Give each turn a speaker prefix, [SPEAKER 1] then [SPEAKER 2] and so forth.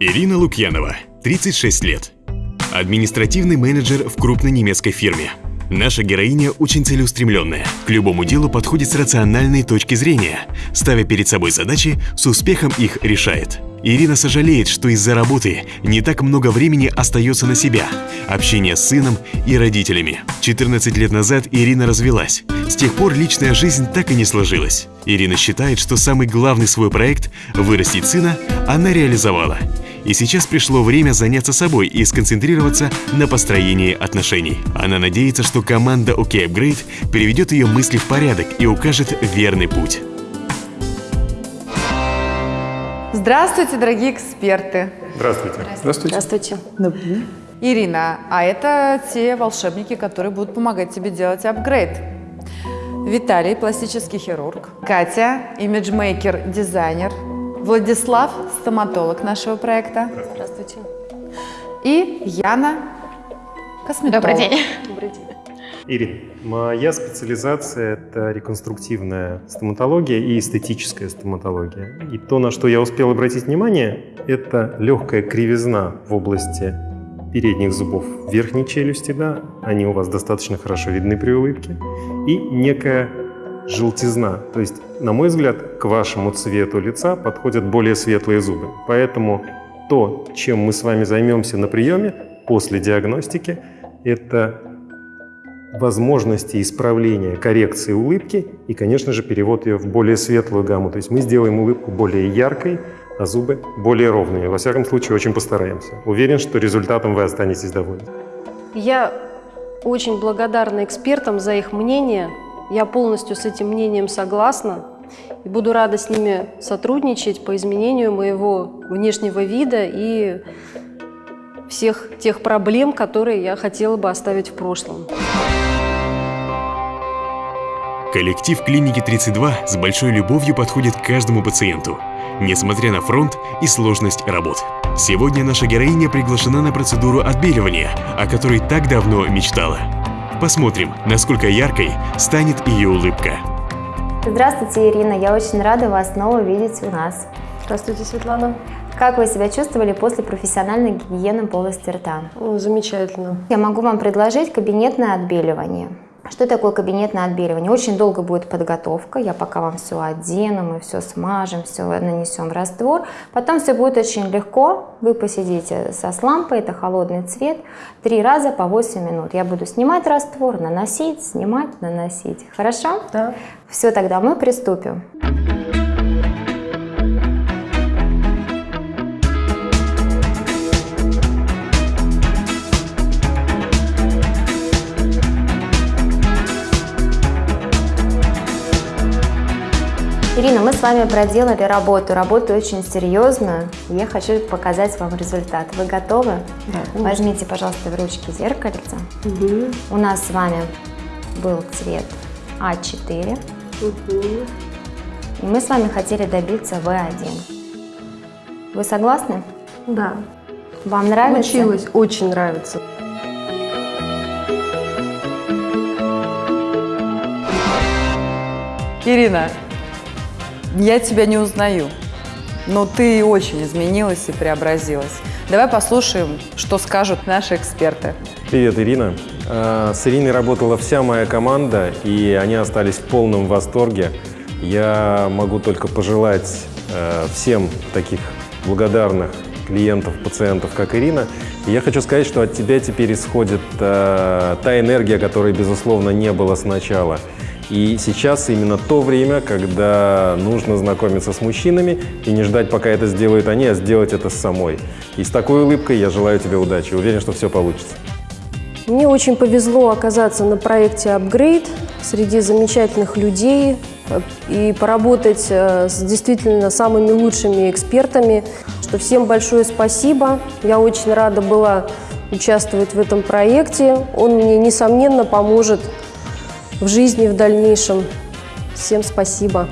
[SPEAKER 1] Ирина Лукьянова, 36 лет. Административный менеджер в крупной немецкой фирме. Наша героиня очень целеустремленная, к любому делу подходит с рациональной точки зрения, ставя перед собой задачи, с успехом их решает. Ирина сожалеет, что из-за работы не так много времени остается на себя, общение с сыном и родителями. 14 лет назад Ирина развелась. С тех пор личная жизнь так и не сложилась. Ирина считает, что самый главный свой проект – вырастить сына – она реализовала. И сейчас пришло время заняться собой и сконцентрироваться на построении отношений. Она надеется, что команда OK Upgrade переведет ее мысли в порядок и укажет верный путь.
[SPEAKER 2] Здравствуйте, дорогие эксперты.
[SPEAKER 3] Здравствуйте.
[SPEAKER 4] Здравствуйте.
[SPEAKER 5] Здравствуйте.
[SPEAKER 2] Ирина, а это те волшебники, которые будут помогать тебе делать апгрейд. Виталий, пластический хирург. Катя, имиджмейкер, дизайнер. Владислав, стоматолог нашего проекта.
[SPEAKER 5] Здравствуйте.
[SPEAKER 2] И Яна, косметолог.
[SPEAKER 5] Добрый день.
[SPEAKER 3] Ирина, моя специализация – это реконструктивная стоматология и эстетическая стоматология. И то, на что я успел обратить внимание, это легкая кривизна в области передних зубов верхней челюсти, да, они у вас достаточно хорошо видны при улыбке, и некая желтизна. То есть, на мой взгляд, к вашему цвету лица подходят более светлые зубы. Поэтому то, чем мы с вами займемся на приеме после диагностики, это возможности исправления, коррекции улыбки и, конечно же, перевод ее в более светлую гамму. То есть мы сделаем улыбку более яркой, а зубы более ровными. Во всяком случае, очень постараемся. Уверен, что результатом вы останетесь довольны.
[SPEAKER 4] Я очень благодарна экспертам за их мнение. Я полностью с этим мнением согласна. И буду рада с ними сотрудничать по изменению моего внешнего вида и всех тех проблем, которые я хотела бы оставить в прошлом.
[SPEAKER 1] Коллектив клиники 32 с большой любовью подходит к каждому пациенту, несмотря на фронт и сложность работ. Сегодня наша героиня приглашена на процедуру отбеливания, о которой так давно мечтала. Посмотрим, насколько яркой станет ее улыбка.
[SPEAKER 6] Здравствуйте, Ирина. Я очень рада вас снова видеть у нас.
[SPEAKER 4] Здравствуйте, Светлана.
[SPEAKER 6] Как вы себя чувствовали после профессиональной гигиены полости рта?
[SPEAKER 4] О, замечательно.
[SPEAKER 6] Я могу вам предложить кабинетное отбеливание. Что такое кабинетное отбеливание? Очень долго будет подготовка. Я пока вам все одену, мы все смажем, все нанесем в раствор. Потом все будет очень легко. Вы посидите со с лампой, это холодный цвет, три раза по 8 минут. Я буду снимать раствор, наносить, снимать, наносить. Хорошо?
[SPEAKER 4] Да.
[SPEAKER 6] Все, тогда мы приступим. Ирина, мы с вами проделали работу, работу очень серьезную. Я хочу показать вам результат. Вы готовы?
[SPEAKER 4] Да,
[SPEAKER 6] Возьмите, пожалуйста, в ручки зеркальце.
[SPEAKER 4] Угу.
[SPEAKER 6] У нас с вами был цвет А4.
[SPEAKER 4] Угу.
[SPEAKER 6] И мы с вами хотели добиться В1. Вы согласны?
[SPEAKER 4] Да.
[SPEAKER 6] Вам нравится?
[SPEAKER 4] Получилось. Очень нравится.
[SPEAKER 2] Ирина, я тебя не узнаю, но ты очень изменилась и преобразилась. Давай послушаем, что скажут наши эксперты.
[SPEAKER 3] Привет, Ирина. А, С Ириной работала вся моя команда, и они остались в полном восторге. Я могу только пожелать э, всем таких благодарных клиентов, пациентов, как Ирина. И я хочу сказать, что от тебя теперь исходит э, та энергия, которой, безусловно, не было сначала. И сейчас именно то время, когда нужно знакомиться с мужчинами и не ждать, пока это сделают они, а сделать это самой. И с такой улыбкой я желаю тебе удачи. Уверен, что все получится.
[SPEAKER 4] Мне очень повезло оказаться на проекте Upgrade среди замечательных людей и поработать э, с действительно самыми лучшими экспертами. Что всем большое спасибо. Я очень рада была участвовать в этом проекте. Он мне, несомненно, поможет в жизни в дальнейшем. Всем спасибо.